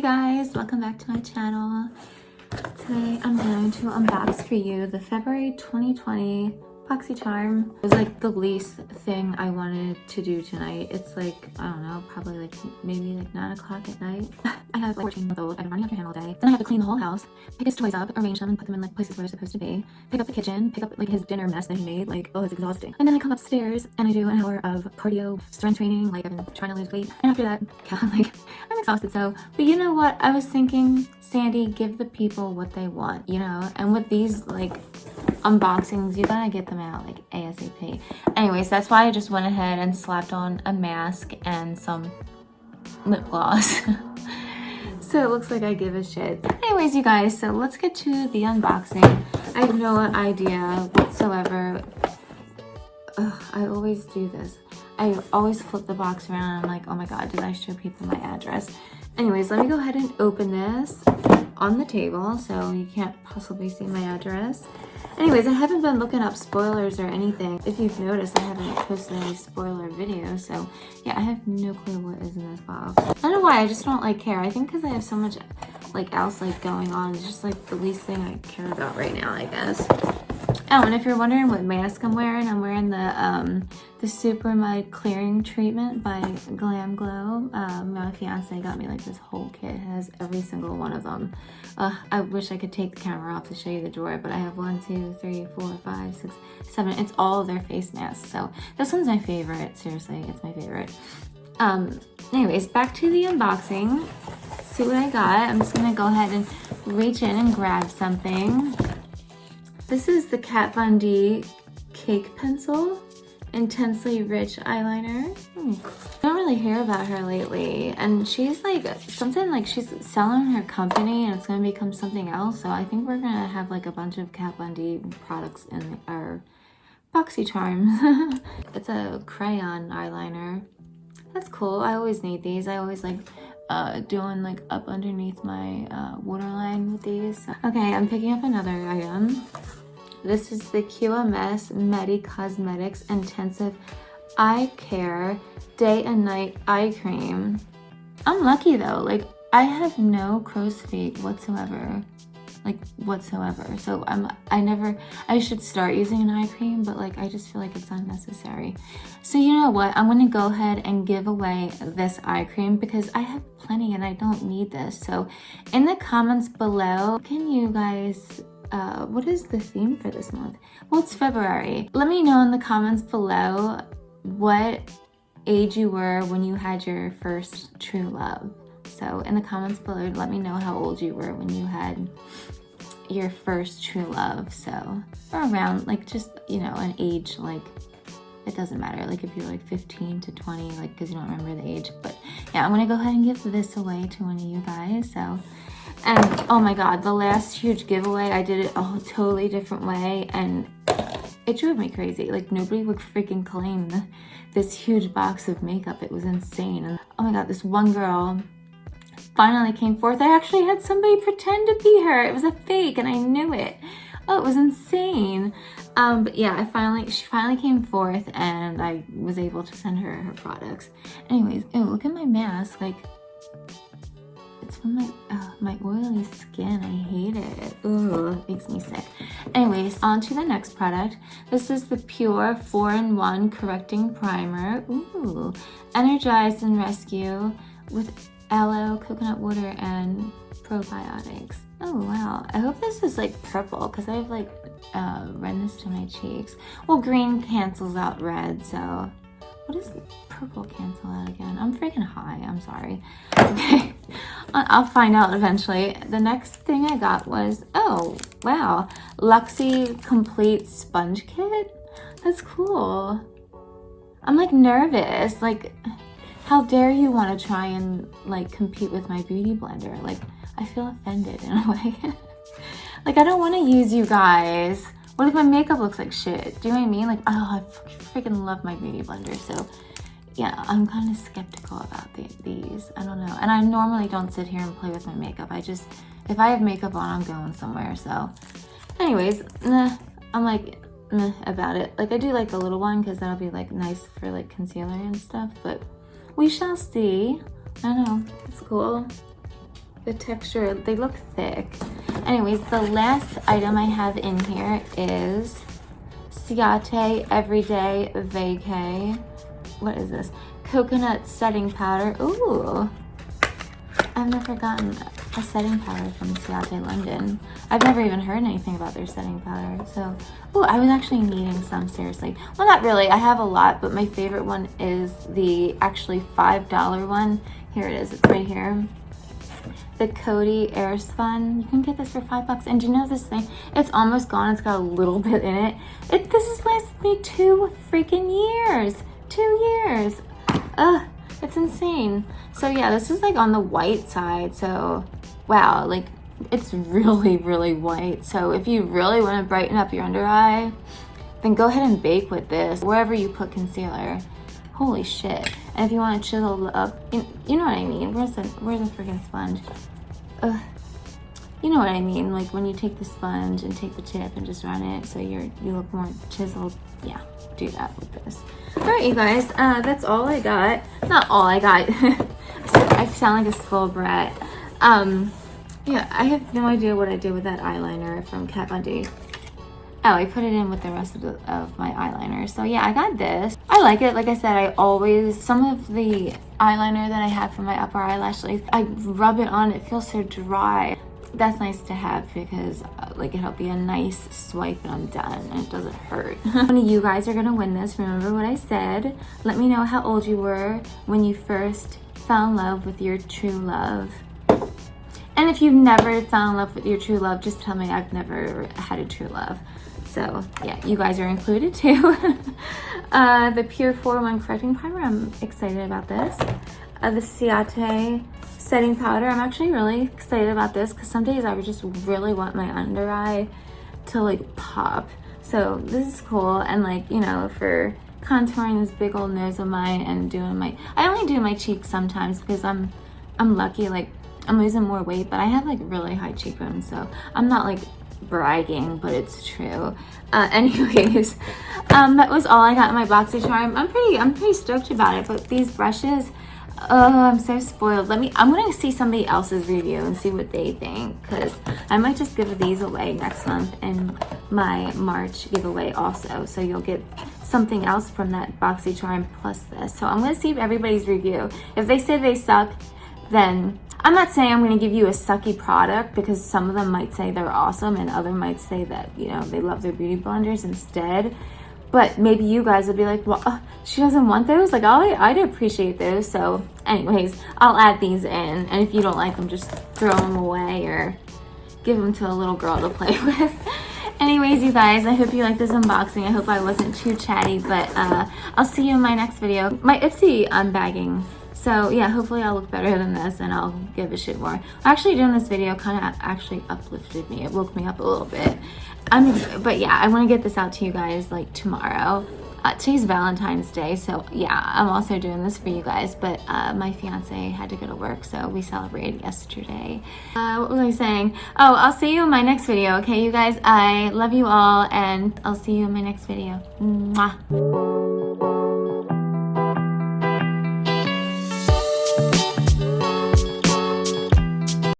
Hey guys, welcome back to my channel. Today I'm going to unbox for you the February 2020 BoxyCharm. It was like the least thing I wanted to do tonight. It's like, I don't know, probably like maybe like 9 o'clock at night. I have like 14 month old. I've been running after him all day. Then I have to clean the whole house, pick his toys up, arrange them and put them in like places where they're supposed to be. Pick up the kitchen, pick up like his dinner mess that he made. Like, oh, it's exhausting. And then I come upstairs and I do an hour of cardio, strength training. Like been trying to lose weight. And after that, I'm like, I'm exhausted. So, but you know what? I was thinking, Sandy, give the people what they want, you know? And with these like unboxings, you gotta get them out like ASAP. Anyways, that's why I just went ahead and slapped on a mask and some lip gloss. so it looks like I give a shit. Anyways, you guys, so let's get to the unboxing. I have no idea whatsoever. Ugh, I always do this. I always flip the box around I'm like, oh my god, did I show people my address? Anyways, let me go ahead and open this on the table so you can't possibly see my address. Anyways, I haven't been looking up spoilers or anything. If you've noticed, I haven't posted any spoiler videos, so yeah, I have no clue what is in this box. I don't know why, I just don't like care. I think because I have so much like else like going on, it's just like the least thing I care about right now, I guess. Oh, and if you're wondering what mask I'm wearing, I'm wearing the um, the Super Mud Clearing Treatment by Glam Glow. Um, my fiance got me like this whole kit. It has every single one of them. Uh, I wish I could take the camera off to show you the drawer, but I have one, two, three, four, five, six, seven. It's all their face masks. So this one's my favorite. Seriously, it's my favorite. Um, anyways, back to the unboxing. See what I got. I'm just gonna go ahead and reach in and grab something. This is the Kat Von D Cake Pencil Intensely Rich Eyeliner. Hmm. I don't really hear about her lately. And she's like, something like she's selling her company and it's going to become something else. So I think we're going to have like a bunch of Kat Von D products in our boxy charms. it's a crayon eyeliner. That's cool. I always need these. I always like uh, doing like up underneath my uh, waterline with these. Okay, I'm picking up another item. This is the QMS Medi Cosmetics Intensive Eye Care Day and Night Eye Cream. I'm lucky though, like I have no crow's feet whatsoever like whatsoever. So i'm i never i should start using an eye cream but like i just feel like it's unnecessary. So you know what? I'm gonna go ahead and give away this eye cream because i have plenty and i don't need this. So in the comments below can you guys uh, what is the theme for this month? Well, it's February. Let me know in the comments below what age you were when you had your first true love. So in the comments below, let me know how old you were when you had your first true love. So, or around like just, you know, an age like it doesn't matter like if you're like 15 to 20 like because you don't remember the age but yeah i'm gonna go ahead and give this away to one of you guys so and oh my god, the last huge giveaway, I did it a totally different way and it drove me crazy. Like nobody would freaking claim this huge box of makeup. It was insane. And oh my god, this one girl finally came forth. I actually had somebody pretend to be her. It was a fake and I knew it. Oh, it was insane. Um, but yeah, I finally, she finally came forth and I was able to send her her products. Anyways, oh, look at my mask. Like, it's from my, uh, my oily skin. I hate it. Ugh, it makes me sick. Anyways, on to the next product. This is the Pure 4-in-1 Correcting Primer. Ooh, Energize and Rescue with aloe, coconut water, and probiotics. Oh, wow. I hope this is like purple because I have like uh, redness to my cheeks. Well, green cancels out red, so what does purple cancel out again? I'm freaking high. I'm sorry. Okay. I'll find out eventually. The next thing I got was, oh, wow. Luxie Complete Sponge Kit? That's cool. I'm like nervous. Like, how dare you want to try and like compete with my beauty blender? Like, I feel offended in a way. like, I don't want to use you guys. What if my makeup looks like shit? Do you know what I mean? Like, oh, I freaking love my beauty blender. So yeah, I'm kind of skeptical about the, these. I don't know. And I normally don't sit here and play with my makeup. I just, if I have makeup on, I'm going somewhere. So anyways, I'm like, meh about it. Like I do like the little one because that'll be like nice for like concealer and stuff. But we shall see. I don't know. It's cool. The texture, they look thick. Anyways, the last item I have in here is Ciate Everyday Vacay. What is this? Coconut setting powder. Ooh. I've never gotten a setting powder from Ciate London. I've never even heard anything about their setting powder. So, oh, I was actually needing some, seriously. Well, not really. I have a lot, but my favorite one is the actually $5 one. Here it is. It's right here. The Coty Airspun. You can get this for five bucks. And do you know this thing? It's almost gone. It's got a little bit in it. it this has lasted me two freaking years. Two years. Ugh. It's insane. So yeah, this is like on the white side. So wow, like it's really, really white. So if you really want to brighten up your under eye, then go ahead and bake with this wherever you put concealer. Holy shit. And if you want to chisel up, you, know what I mean. Where's the, where's the freaking sponge? Ugh. You know what I mean, like when you take the sponge and take the tip and just run it so you're you look more chiseled. Yeah, do that with this. All right, you guys, uh, that's all I got. Not all I got. I sound like a spoiled brat. Um, yeah, I have no idea what I did with that eyeliner from Kat Von D. Oh, I put it in with the rest of, the, of my eyeliner. So yeah, I got this. I like it. Like I said, I always, some of the eyeliner that I have for my upper eyelashes, I rub it on, it feels so dry. That's nice to have because uh, like it'll be a nice swipe and I'm done and it doesn't hurt. One of you guys are gonna win this. Remember what I said. Let me know how old you were when you first fell in love with your true love. And if you've never fell in love with your true love, just tell me I've never had a true love. So yeah, you guys are included too. uh, the Pure 4-1 Correcting Primer, I'm excited about this. Uh, the Ciate Setting Powder, I'm actually really excited about this because some days I would just really want my under eye to like pop. So this is cool and like, you know, for contouring this big old nose of mine and doing my, I only do my cheeks sometimes because I'm, I'm lucky, like I'm losing more weight, but I have like really high cheekbones, so I'm not like bragging, but it's true. Uh, anyways, um, that was all I got in my BoxyCharm. I'm pretty, I'm pretty stoked about it, but these brushes, oh, I'm so spoiled. Let me, I'm to see somebody else's review and see what they think, because I might just give these away next month in my March giveaway also. So you'll get something else from that boxy charm plus this. So I'm to see everybody's review. If they say they suck, then I'm not saying I'm going to give you a sucky product because some of them might say they're awesome and other might say that, you know, they love their beauty blenders instead. But maybe you guys would be like, well, uh, she doesn't want those? Like, oh, I'd appreciate those. So anyways, I'll add these in. And if you don't like them, just throw them away or give them to a little girl to play with. anyways you guys i hope you like this unboxing i hope i wasn't too chatty but uh, i'll see you in my next video my ipsy unbagging so yeah, hopefully I'll look better than this and I'll give a shit more. Actually doing this video kind of actually uplifted me. It woke me up a little bit. I'm, but yeah, I want to get this out to you guys like tomorrow. Uh, today's Valentine's Day, so yeah, I'm also doing this for you guys, but uh, my fiance had to go to work, so we celebrated yesterday. Uh, what was I saying? Oh, I'll see you in my next video, okay, you guys? I love you all, and I'll see you in my next video. Mwah.